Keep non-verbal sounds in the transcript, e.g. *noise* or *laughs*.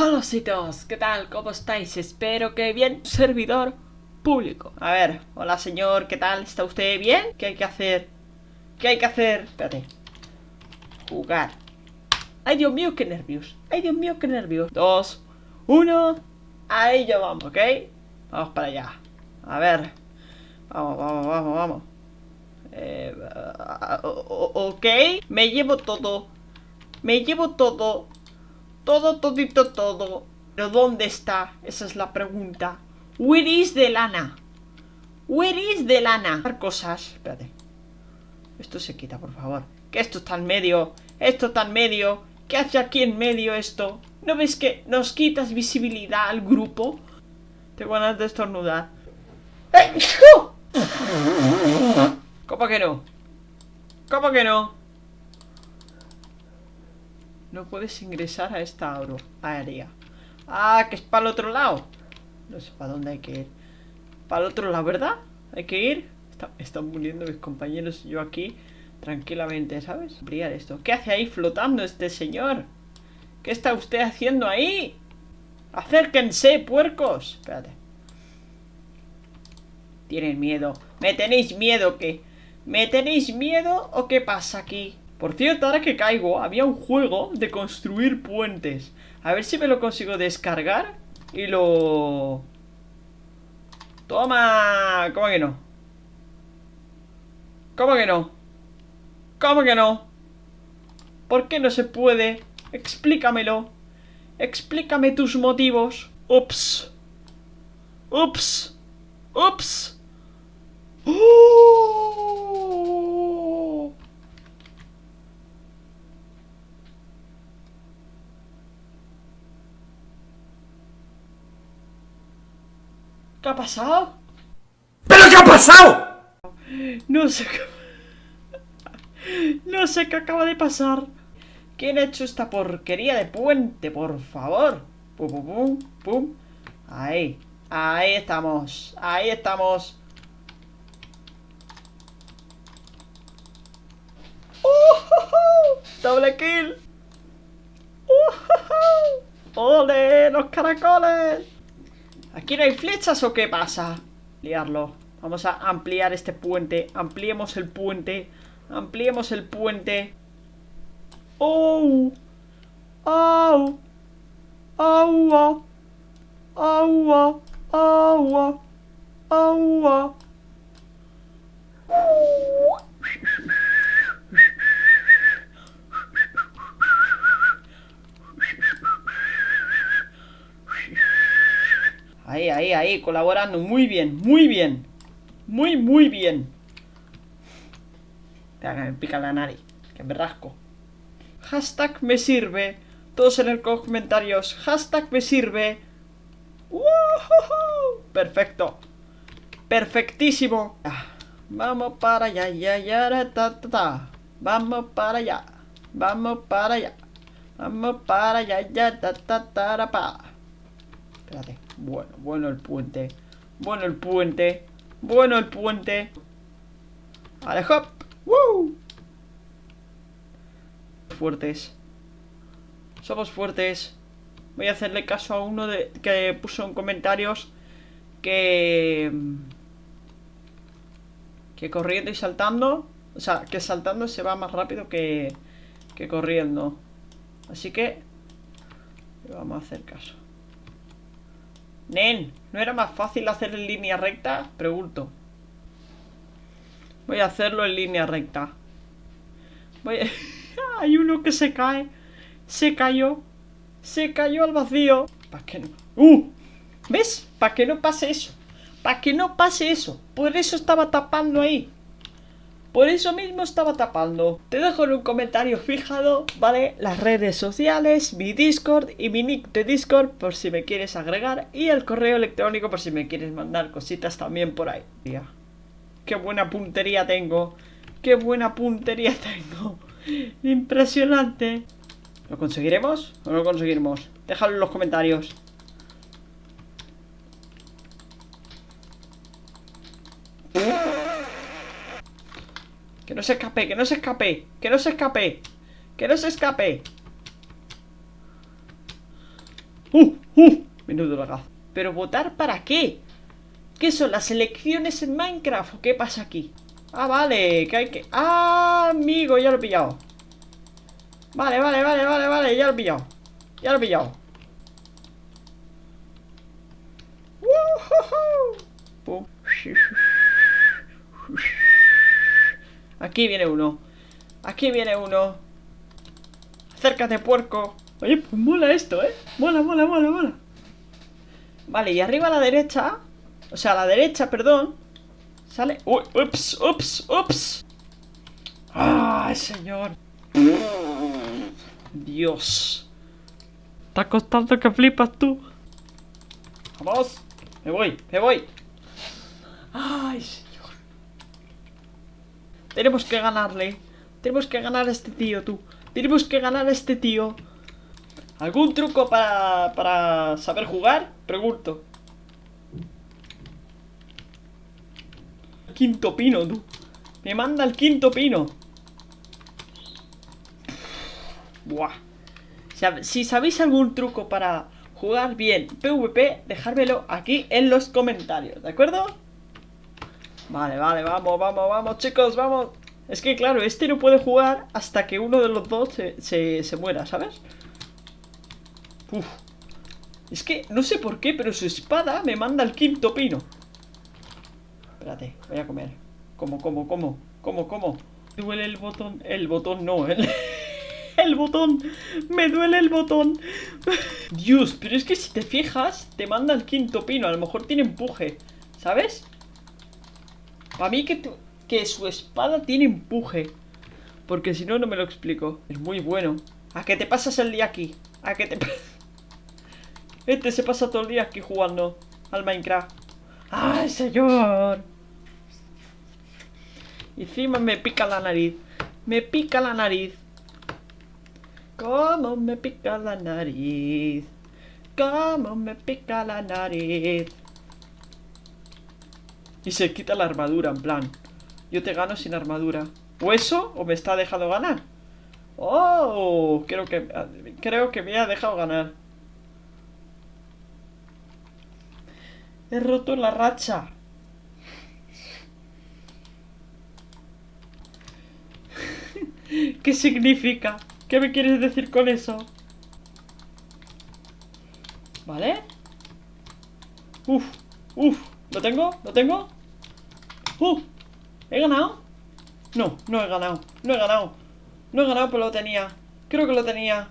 Hola citos, ¿qué tal? ¿Cómo estáis? Espero que bien. Servidor público. A ver, hola señor, ¿qué tal? ¿Está usted bien? ¿Qué hay que hacer? ¿Qué hay que hacer? Espérate. Jugar. Ay, Dios mío, qué nervios. Ay, Dios mío, qué nervios. Dos, uno. Ahí ya vamos, ¿ok? Vamos para allá. A ver. Vamos, vamos, vamos, vamos. Eh, ok. Me llevo todo. Me llevo todo. Todo, todito, todo. ¿Pero dónde está? Esa es la pregunta. Where is the lana? Where is the lana? Cosas. Espérate. Esto se quita, por favor. Que esto está en medio. Esto está en medio. ¿Qué hace aquí en medio esto? ¿No ves que nos quitas visibilidad al grupo? Tengo ganas de estornudar. ¿Cómo que no? ¿Cómo que no? No puedes ingresar a esta área. Ah, que es para el otro lado. No sé para dónde hay que ir. Para el otro lado, ¿verdad? Hay que ir. están muriendo mis compañeros y yo aquí tranquilamente, ¿sabes? Esto. ¿Qué hace ahí flotando este señor? ¿Qué está usted haciendo ahí? ¡Acérquense, puercos! Espérate. Tienen miedo. ¿Me tenéis miedo qué? ¿Me tenéis miedo o qué pasa aquí? Por cierto, ahora que caigo, había un juego de construir puentes. A ver si me lo consigo descargar y lo... ¡Toma! ¿Cómo que no? ¿Cómo que no? ¿Cómo que no? ¿Por qué no se puede? Explícamelo. Explícame tus motivos. Ups. Ups. Ups. ¡Oh! ¿Qué ha pasado? ¿Pero qué ha pasado? No sé qué... No sé qué acaba de pasar. ¿Quién ha hecho esta porquería de puente, por favor? Pum, pum, pum, pum. Ahí. Ahí estamos. Ahí estamos. ¡Oh, ¡Doble kill! ¡Ole! ¡Los caracoles! ¿Aquí no hay flechas o qué pasa? Liarlo. Vamos a ampliar este puente. Ampliemos el puente. Ampliemos el puente. ¡Oh! ¡Oh! ¡Agua! ¡Agua! ¡Agua! ¡Agua! Ahí, ahí, ahí, colaborando. Muy bien, muy bien. Muy, muy bien. Me pica la nariz. Que me rasco. Hashtag me sirve. Todos en el comentarios. Hashtag me sirve. Perfecto. Perfectísimo. Vamos para allá, ya, ya, ta, ta, ta. Vamos para allá. Vamos para allá. Vamos para allá, ya, ta, ta, ta, pa. Espérate. Bueno, bueno el puente. Bueno el puente. Bueno el puente. ¡Ale, hop! ¡Woo! Fuertes. Somos fuertes. Voy a hacerle caso a uno de, que puso en comentarios que... Que corriendo y saltando... O sea, que saltando se va más rápido que, que corriendo. Así que... vamos a hacer caso. Nen, ¿no era más fácil hacer en línea recta? Pregunto. Voy a hacerlo en línea recta. Voy *laughs* Hay uno que se cae. Se cayó. Se cayó al vacío. ¿Para qué no? ¡Uh! ¿Ves? Para que no pase eso. Para que no pase eso. Por eso estaba tapando ahí. Por eso mismo estaba tapando. Te dejo en un comentario fijado, ¿vale? Las redes sociales, mi Discord y mi nick de Discord por si me quieres agregar. Y el correo electrónico por si me quieres mandar cositas también por ahí. Qué buena puntería tengo. Qué buena puntería *laughs* tengo. Impresionante. ¿Lo conseguiremos o no lo conseguiremos? Déjalo en los comentarios. Que no se escape, que no se escape Que no se escape Que no se escape ¡Uh! ¡Uh! Menudo lagazo. ¿Pero votar para qué? ¿Qué son las elecciones en Minecraft o qué pasa aquí? Ah, vale, que hay que... ¡Ah, amigo! Ya lo he pillado. Vale, vale, vale, vale, vale, ya lo he pillado. Ya lo he pillado. Aquí viene uno. Aquí viene uno. Acércate, puerco. Oye, pues mola esto, ¿eh? Mola, mola, mola, mola. Vale, y arriba a la derecha... O sea, a la derecha, perdón. Sale... Uy, ups, ups, ups. ¡Ay, señor! Dios. Está costando que flipas tú. Vamos. Me voy, me voy. Ay. Tenemos que ganarle. Tenemos que ganar a este tío, tú. Tenemos que ganar a este tío. ¿Algún truco para, para saber jugar? Pregunto. Quinto pino, tú. Me manda el quinto pino. Buah. Si sabéis algún truco para jugar bien PvP, dejármelo aquí en los comentarios, ¿de acuerdo? Vale, vale, vamos, vamos, vamos, chicos, vamos. Es que, claro, este no puede jugar hasta que uno de los dos se, se muera, ¿sabes? Uf. Es que, no sé por qué, pero su espada me manda el quinto pino. Espérate, voy a comer. ¿Cómo, cómo, cómo? ¿Cómo, cómo? Duele el botón. El botón no, el, *laughs* el botón. Me duele el botón. *laughs* Dios, pero es que si te fijas, te manda el quinto pino. A lo mejor tiene empuje. ¿Sabes? Para mí que, que su espada tiene empuje. Porque si no, no me lo explico. Es muy bueno. ¿A qué te pasas el día aquí? ¿A qué te *laughs* Este se pasa todo el día aquí jugando al Minecraft. ¡Ay, señor! Y encima me pica la nariz. Me pica la nariz. ¿Cómo me pica la nariz? ¿Cómo me pica la nariz? Y se quita la armadura, en plan. Yo te gano sin armadura. ¿O eso? ¿O me está dejando ganar? ¡Oh! Creo que, creo que me ha dejado ganar. He roto la racha. *laughs* ¿Qué significa? ¿Qué me quieres decir con eso? ¿Vale? Uf, uf, ¿lo tengo? ¿Lo tengo? ¡Uh! ¿He ganado? No, no he ganado, no he ganado No he ganado, pero lo tenía Creo que lo tenía